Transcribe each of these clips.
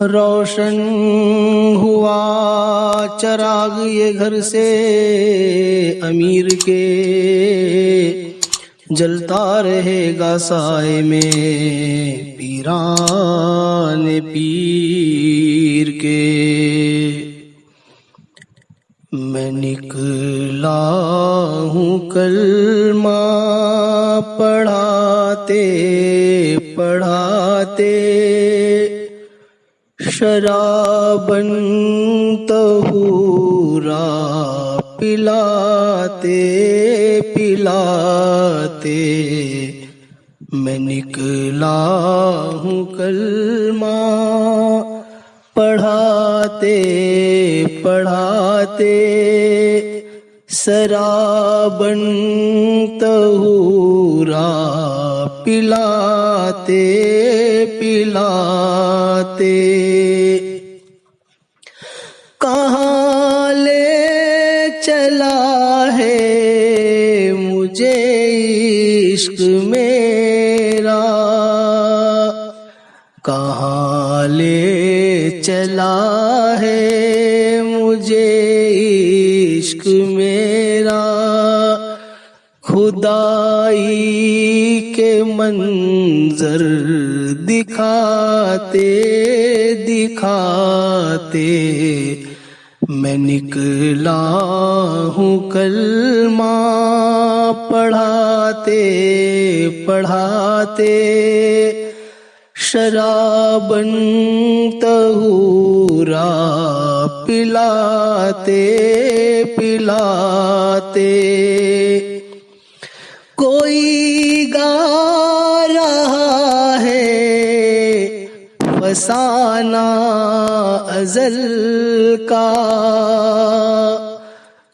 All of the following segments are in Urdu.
روشن ہوا، چراغ یہ گھر سے امیر کے جلتا رہے گا سائے میں پیران پیر کے۔ میں نکلا ہوں کلمہ پڑھاتے پڑھاتے۔ شرابن تہورا پلاتے پلاتے۔ میں نکلا ہوں کلمہ پڑھاتے پڑھاتے۔ سرابن تہورا پلاتے پلاتے۔ کہاں لے چلا ہے مجھے عشق میرا؟ کہاں لے چلا ہے مجھے عشق میرا؟ خدائی کے منظر دکھاتے دکھاتے میں نکلا ہوں کلمہ پڑھاتے پڑھاتے شرابن تہورا پلاتے پلاتے فسانہ ازل کا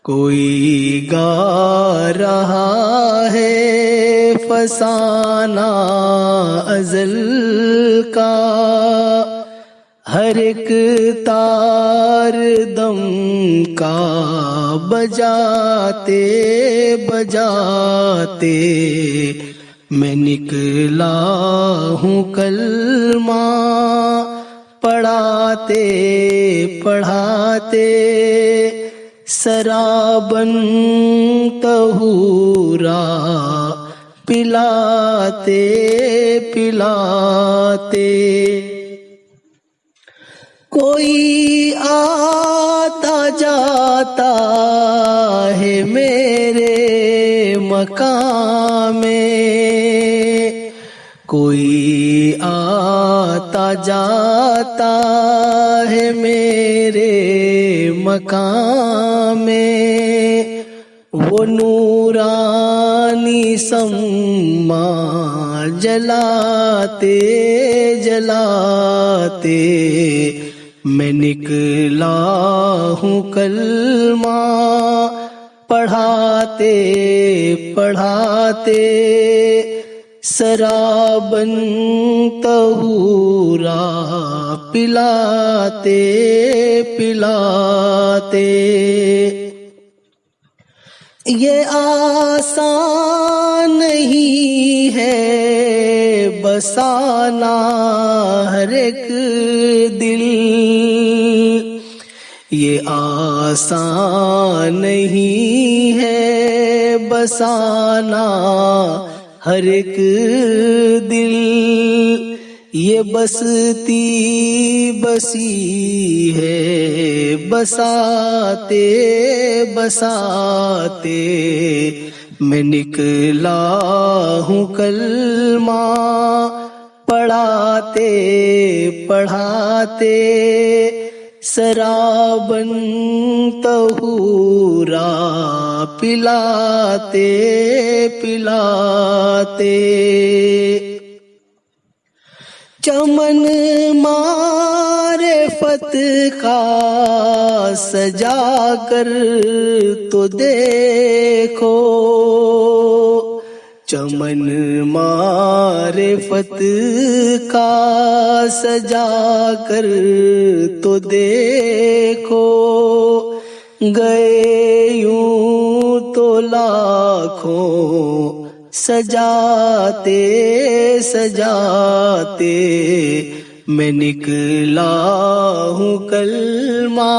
کوئی گا رہا ہے فسانہ ازل کا ہر ایک تار دم کا بجاتے بجاتے میں نکلا ہوں کلمہ پڑھاتے پڑھاتے سرابن تہورا پلاتے پلاتے کوئی آتا جاتا ہے میرے مکان میں کوئی آتا جاتا ہے میرے مکان میں وہ نورانی سما جلاتے جلاتے میں نکلا ہوں کلمہ پڑھاتے پڑھاتے سرابن تہورا پلاتے پلاتے۔ یہ آسان نہیں ہے بسانا ہر ایک دل یہ آسان نہیں ہے، بسانا ہر ایک دل۔ یہ بستی بسی ہے، بساتے بساتے۔ میں نکلا ہوں کلمہ پڑھاتے پڑھاتے۔ سرابن تہورا پلاتے پلاتے۔ چمن مارے فت کا سجا کر تو دیکھو۔ چمن مارے فت کا سجا کر تو دیکھو گئے یوں تو لاکھوں سجاتے سجاتے میں نکلا ہوں کلمہ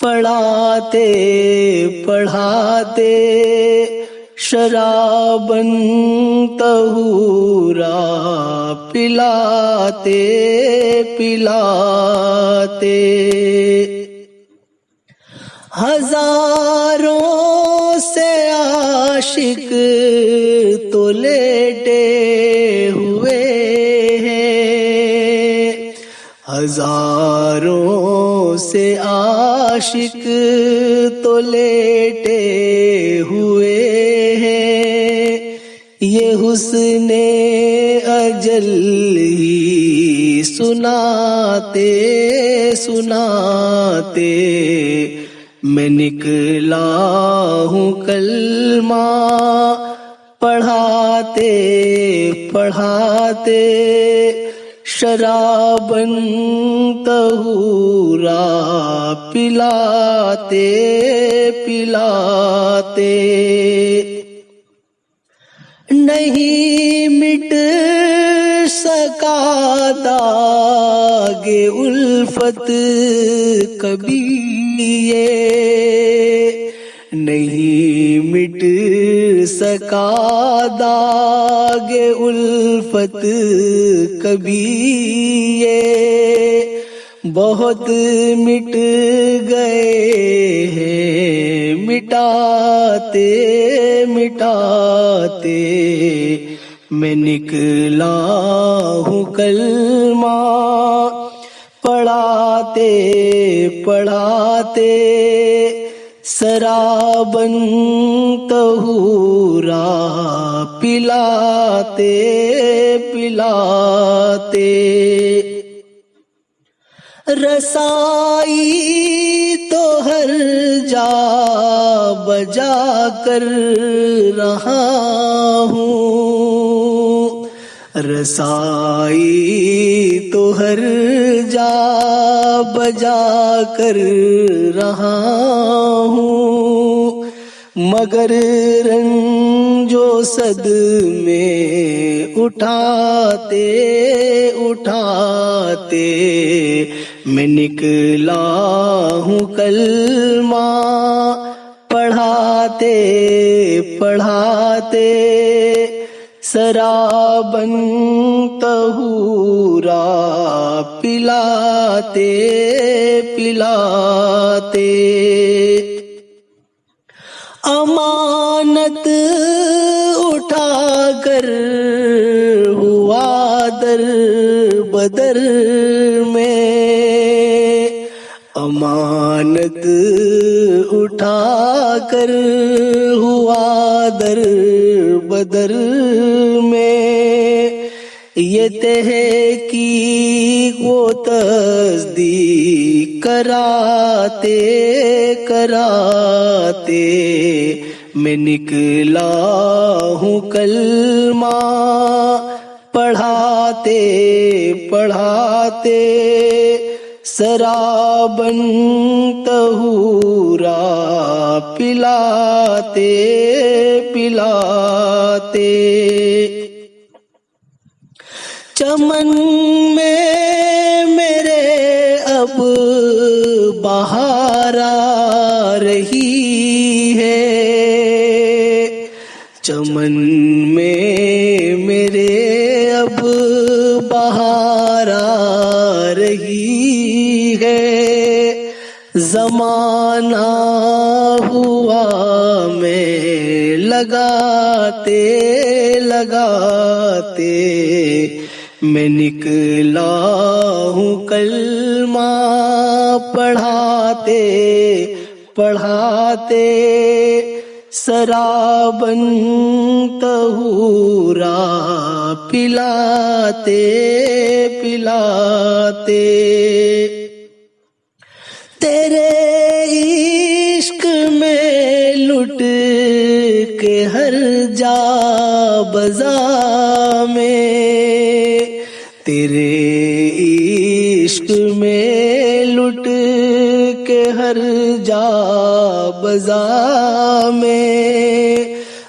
پڑھاتے پڑھاتے شرابن تہورا پلاتے پلاتے۔ ہزاروں سے عاشق تو لیٹے ہوئے ہیں۔ ہزاروں سے عاشق تو لیٹے یہ حسن اجل ہی سناتے سناتے، میں نکلا ہوں کلمہ پڑھاتے پڑھاتے، شرابن تہورا پلاتے پلاتے۔ نہیں مٹ سکا داغ الفت کبھی یہ نہیں مٹ سکا داغ الفت کبھی یہ بہت مٹ گئے ہیں، مٹاتے مٹاتے۔ میں نکلا ہوں کلمہ، پڑھاتے پڑھاتے۔ سرابن تہورا پلاتے پلاتے۔ رسائی تو ہر جا بجا کر رہا ہوں۔ رسائی تو ہر جا بجا کر رہا ہوں۔ مگر رنجو صد میں اٹھاتے اٹھاتے میں نکلا ہوں کلمہ پڑھاتے پڑھاتے سرابن تہورا پلاتے پلاتے امانت اٹھا کر ہوا در بدر میں امانت اٹھا کر ہوا در بدر میں۔ یہ تہ کی وہ تصدیق کراتے کراتے۔ میں نکلا ہوں کلمہ پڑھاتے پڑھاتے۔ سرابن تہورا پلاتے پلاتے۔ چمن میں میرے اب بہار آ رہی ہے۔ چمن میں میرے اب زمانہ ہوا میں لگاتے لگاتے میں نکلا ہوں کلمہ پڑھاتے پڑھاتے سرابن تہورا پلاتے پلاتے تیرے عشق میں لٹ کے ہر جا بزا میں تیرے عشق میں لٹ کے ہر جا بزا میں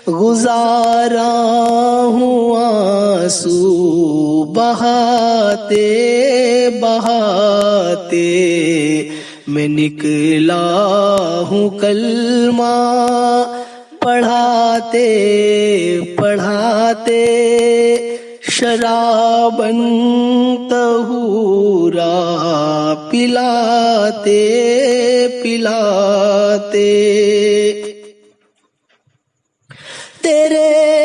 گزارا ہوں آنسو بہاتے بہاتے میں نکلا ہوں کلمہ پڑھاتے پڑھاتے شرابن تہورا پلاتے پلاتے تیرے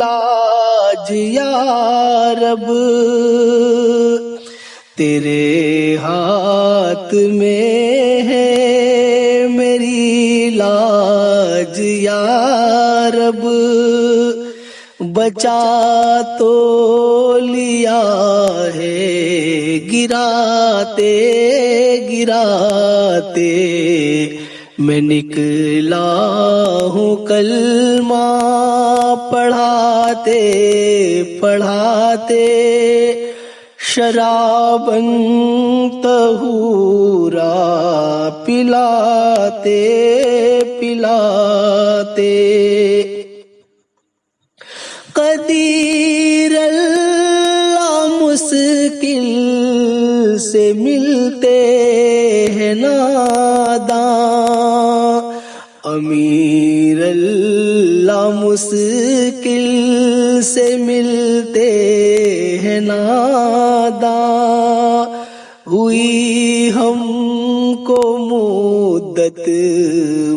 لاج یا رب، تیرے ہاتھ میں ہے میری لاج یا رب، بچا تو لیا ہے، گراتے گراتے میں نکلا ہوں کلمہ پڑھاتے پڑھاتے شرابن تہورا پلاتے پلاتے سے ملتے ہیں ناداں۔ امیر اللہ مشکل سے ملتے ہیں ناداں۔ ہوئی ہم کو مدت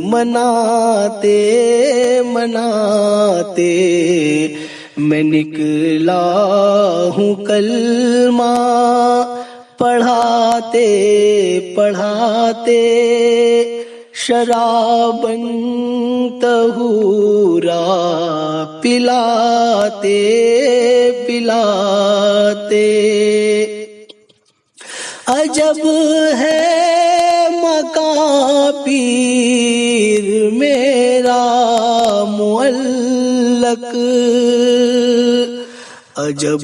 مناتے مناتے۔ میں نکلا ہوں کلمہ پڑھاتے پڑھاتے شرابن تہورا پلاتے پلاتے۔ عجب ہے مکان پیر میرا معلق۔ عجب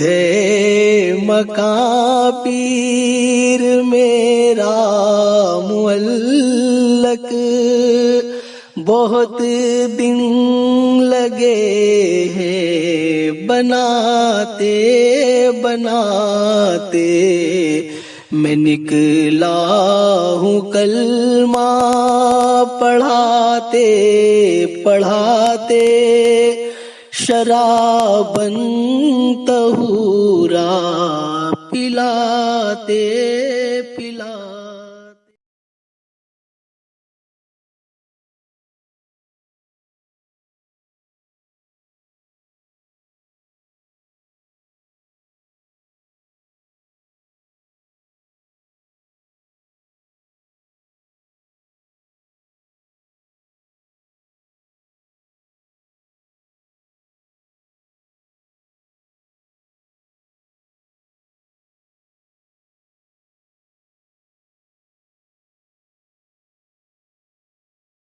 ہے مکان پیر میرا معلق بہت دن لگے ہیں بناتے بناتے میں نکلا ہوں کلمہ پڑھاتے پڑھاتے شرابن تہورا پلاتے